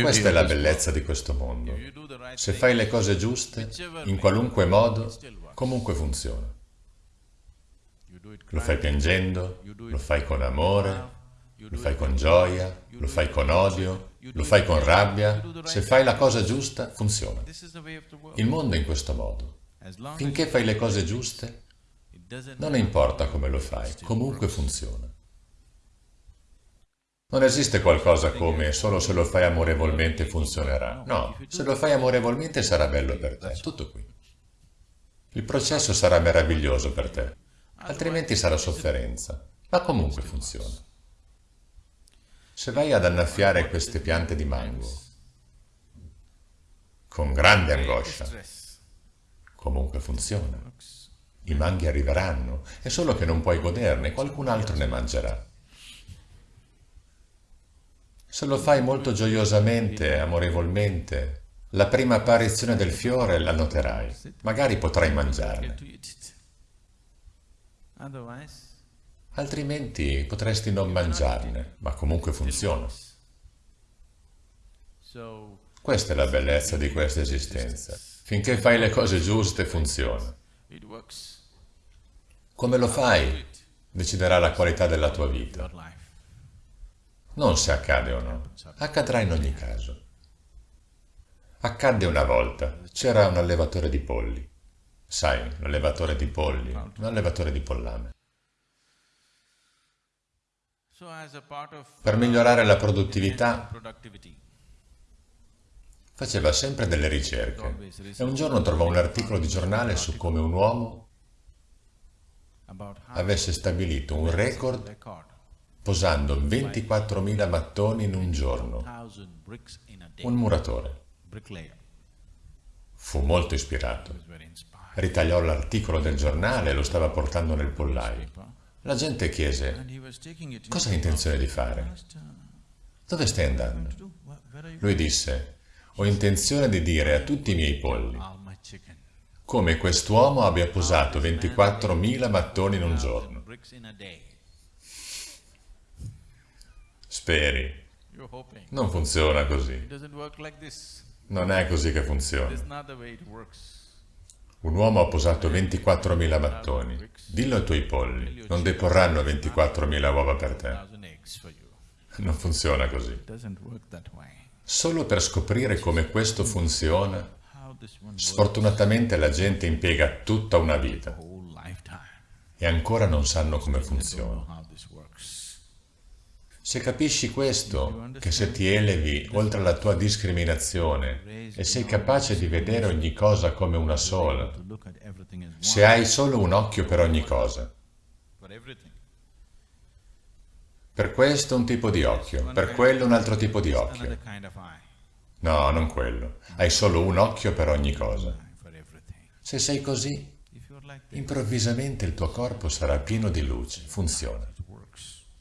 Questa è la bellezza di questo mondo. Se fai le cose giuste, in qualunque modo, comunque funziona. Lo fai piangendo, lo fai con amore, lo fai con gioia, lo fai con odio, lo fai con rabbia. Se fai la cosa giusta, funziona. Il mondo è in questo modo. Finché fai le cose giuste, non importa come lo fai, comunque funziona. Non esiste qualcosa come solo se lo fai amorevolmente funzionerà. No, se lo fai amorevolmente sarà bello per te, tutto qui. Il processo sarà meraviglioso per te, altrimenti sarà sofferenza, ma comunque funziona. Se vai ad annaffiare queste piante di mango, con grande angoscia, comunque funziona. I manghi arriveranno, è solo che non puoi goderne, qualcun altro ne mangerà. Se lo fai molto gioiosamente, amorevolmente, la prima apparizione del fiore la noterai, magari potrai mangiarne. Altrimenti potresti non mangiarne, ma comunque funziona. Questa è la bellezza di questa esistenza. Finché fai le cose giuste, funziona. Come lo fai, deciderà la qualità della tua vita. Non se accade o no, accadrà in ogni caso. Accadde una volta, c'era un allevatore di polli. Sai, l'allevatore di polli, un allevatore di pollame. Per migliorare la produttività, faceva sempre delle ricerche. E un giorno trovò un articolo di giornale su come un uomo avesse stabilito un record posando 24.000 mattoni in un giorno. Un muratore. Fu molto ispirato. Ritagliò l'articolo del giornale e lo stava portando nel pollaio. La gente chiese, cosa hai intenzione di fare? Dove stai andando? Lui disse, ho intenzione di dire a tutti i miei polli come quest'uomo abbia posato 24.000 mattoni in un giorno. Speri. Non funziona così. Non è così che funziona. Un uomo ha posato 24.000 mattoni. Dillo ai tuoi polli, non deporranno 24.000 uova per te. Non funziona così. Solo per scoprire come questo funziona, sfortunatamente la gente impiega tutta una vita e ancora non sanno come funziona. Se capisci questo, che se ti elevi oltre la tua discriminazione e sei capace di vedere ogni cosa come una sola, se hai solo un occhio per ogni cosa, per questo un tipo di occhio, per quello un altro tipo di occhio. No, non quello. Hai solo un occhio per ogni cosa. Se sei così, improvvisamente il tuo corpo sarà pieno di luce, funziona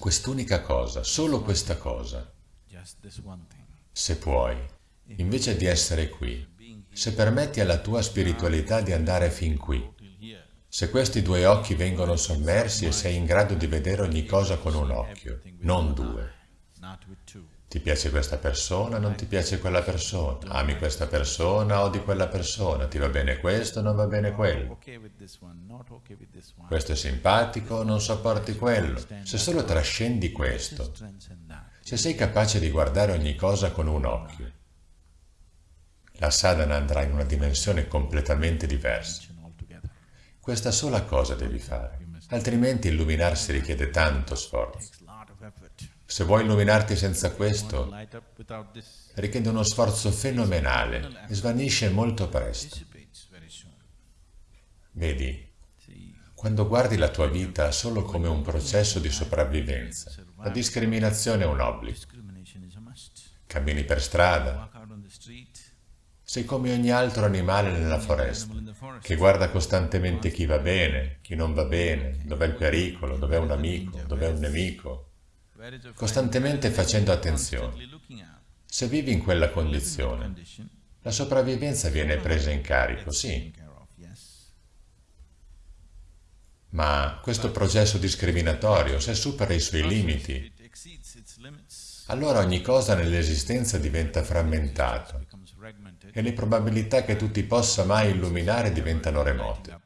quest'unica cosa, solo questa cosa. Se puoi, invece di essere qui, se permetti alla tua spiritualità di andare fin qui, se questi due occhi vengono sommersi e sei in grado di vedere ogni cosa con un occhio, non due, ti piace questa persona, non ti piace quella persona, ami questa persona, odi quella persona, ti va bene questo, non va bene quello. Questo è simpatico, non sopporti quello. Se solo trascendi questo, se sei capace di guardare ogni cosa con un occhio, la sadhana andrà in una dimensione completamente diversa. Questa sola cosa devi fare, altrimenti illuminarsi richiede tanto sforzo. Se vuoi illuminarti senza questo, richiede uno sforzo fenomenale e svanisce molto presto. Vedi, quando guardi la tua vita solo come un processo di sopravvivenza, la discriminazione è un obbligo. Cammini per strada, sei come ogni altro animale nella foresta, che guarda costantemente chi va bene, chi non va bene, dov'è il pericolo, dov'è un amico, dov'è un nemico, costantemente facendo attenzione. Se vivi in quella condizione, la sopravvivenza viene presa in carico, sì. Ma questo processo discriminatorio, se supera i suoi limiti, allora ogni cosa nell'esistenza diventa frammentata e le probabilità che tu ti possa mai illuminare diventano remote.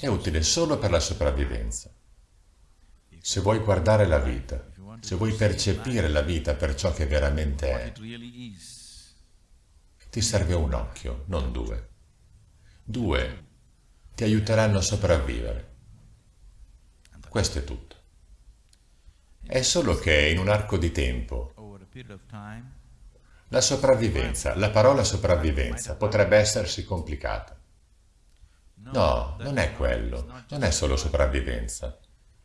È utile solo per la sopravvivenza. Se vuoi guardare la vita, se vuoi percepire la vita per ciò che veramente è, ti serve un occhio, non due. Due ti aiuteranno a sopravvivere. Questo è tutto. È solo che in un arco di tempo la sopravvivenza, la parola sopravvivenza potrebbe essersi complicata. No, non è quello, non è solo sopravvivenza.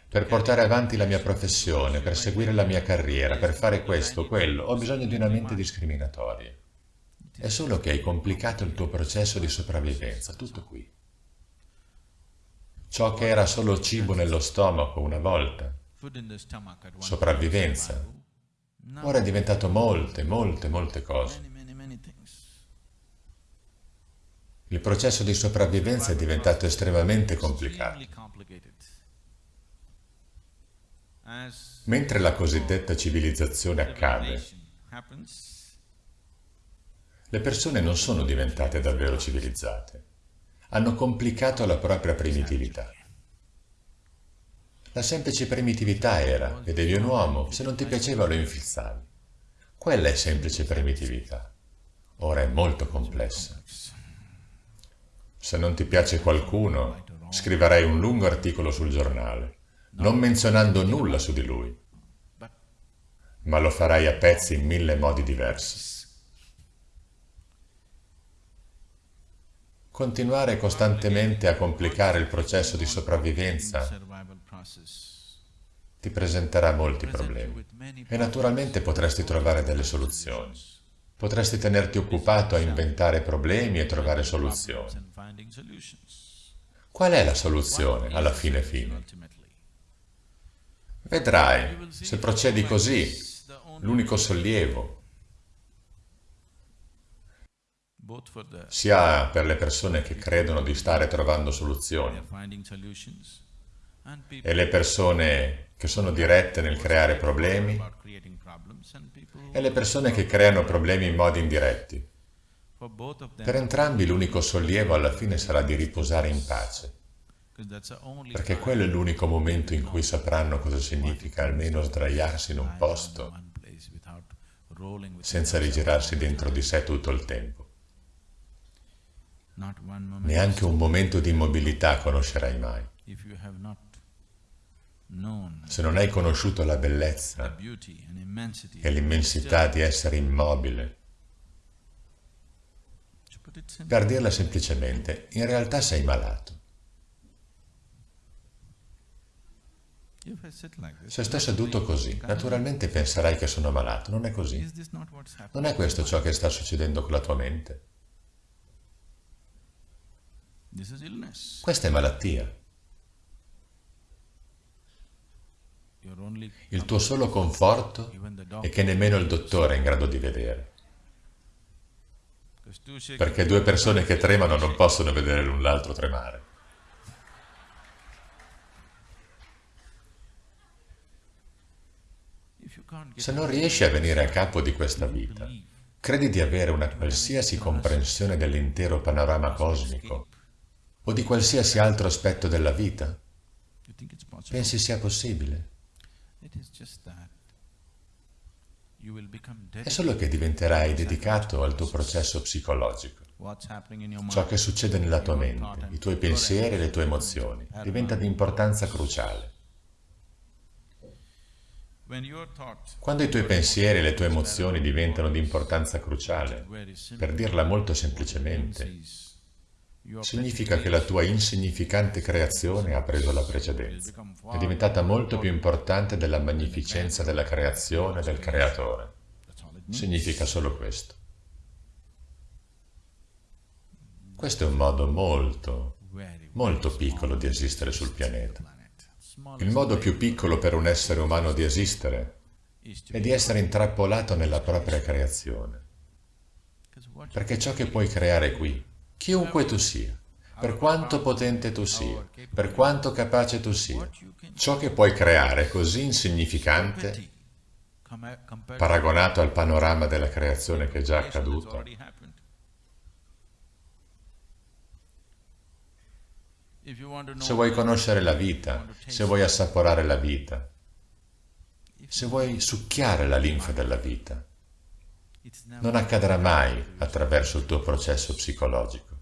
Per portare avanti la mia professione, per seguire la mia carriera, per fare questo quello, ho bisogno di una mente discriminatoria. È solo che hai complicato il tuo processo di sopravvivenza, tutto qui. Ciò che era solo cibo nello stomaco una volta, sopravvivenza, ora è diventato molte, molte, molte cose. Il processo di sopravvivenza è diventato estremamente complicato. Mentre la cosiddetta civilizzazione accade, le persone non sono diventate davvero civilizzate. Hanno complicato la propria primitività. La semplice primitività era, vedevi un uomo, se non ti piaceva lo infilzavi. Quella è semplice primitività. Ora è molto complessa. Se non ti piace qualcuno, scriverai un lungo articolo sul giornale, non menzionando nulla su di lui, ma lo farai a pezzi in mille modi diversi. Continuare costantemente a complicare il processo di sopravvivenza ti presenterà molti problemi e naturalmente potresti trovare delle soluzioni. Potresti tenerti occupato a inventare problemi e trovare soluzioni. Qual è la soluzione alla fine fine? Vedrai, se procedi così, l'unico sollievo sia per le persone che credono di stare trovando soluzioni e le persone che sono dirette nel creare problemi e le persone che creano problemi in modi indiretti. Per entrambi l'unico sollievo alla fine sarà di riposare in pace, perché quello è l'unico momento in cui sapranno cosa significa almeno sdraiarsi in un posto senza rigirarsi dentro di sé tutto il tempo. Neanche un momento di immobilità conoscerai mai. Se non hai conosciuto la bellezza e l'immensità di essere immobile, per dirla semplicemente, in realtà sei malato. Se sto seduto così, naturalmente penserai che sono malato. Non è così. Non è questo ciò che sta succedendo con la tua mente. Questa è malattia. Il tuo solo conforto è che nemmeno il dottore è in grado di vedere. Perché due persone che tremano non possono vedere l'un l'altro tremare. Se non riesci a venire a capo di questa vita, credi di avere una qualsiasi comprensione dell'intero panorama cosmico o di qualsiasi altro aspetto della vita? Pensi sia possibile? È solo che diventerai dedicato al tuo processo psicologico. Ciò che succede nella tua mente, i tuoi pensieri e le tue emozioni, diventa di importanza cruciale. Quando i tuoi pensieri e le tue emozioni diventano di importanza cruciale, per dirla molto semplicemente, significa che la tua insignificante creazione ha preso la precedenza. È diventata molto più importante della magnificenza della creazione del creatore. Significa solo questo. Questo è un modo molto, molto piccolo di esistere sul pianeta. Il modo più piccolo per un essere umano di esistere è di essere intrappolato nella propria creazione. Perché ciò che puoi creare qui Chiunque tu sia, per quanto potente tu sia, per quanto capace tu sia, ciò che puoi creare così insignificante paragonato al panorama della creazione che è già accaduto. Se vuoi conoscere la vita, se vuoi assaporare la vita, se vuoi succhiare la linfa della vita, non accadrà mai attraverso il tuo processo psicologico.